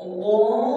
الله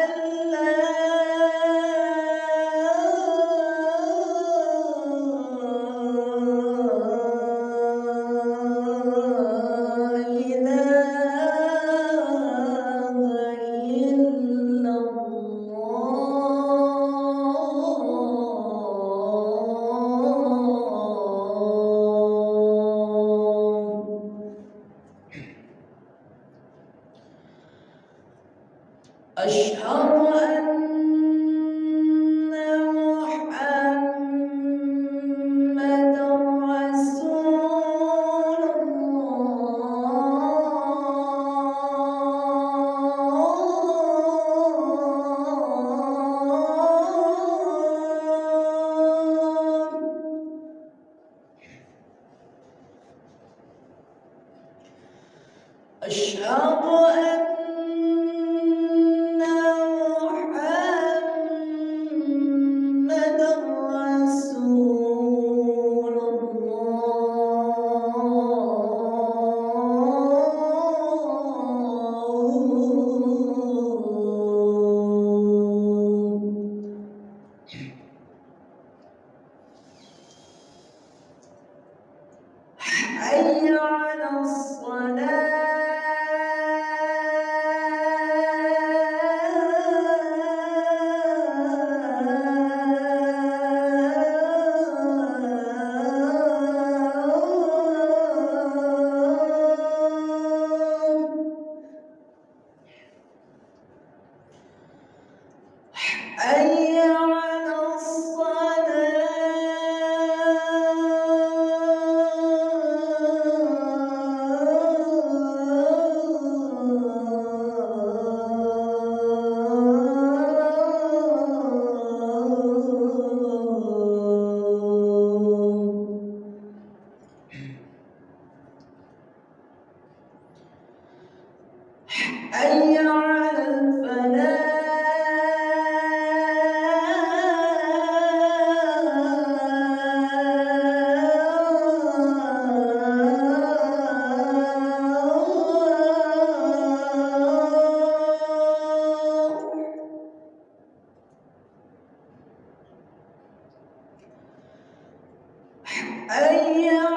أشهد أن محمد رسول الله. أشهد أن حي حي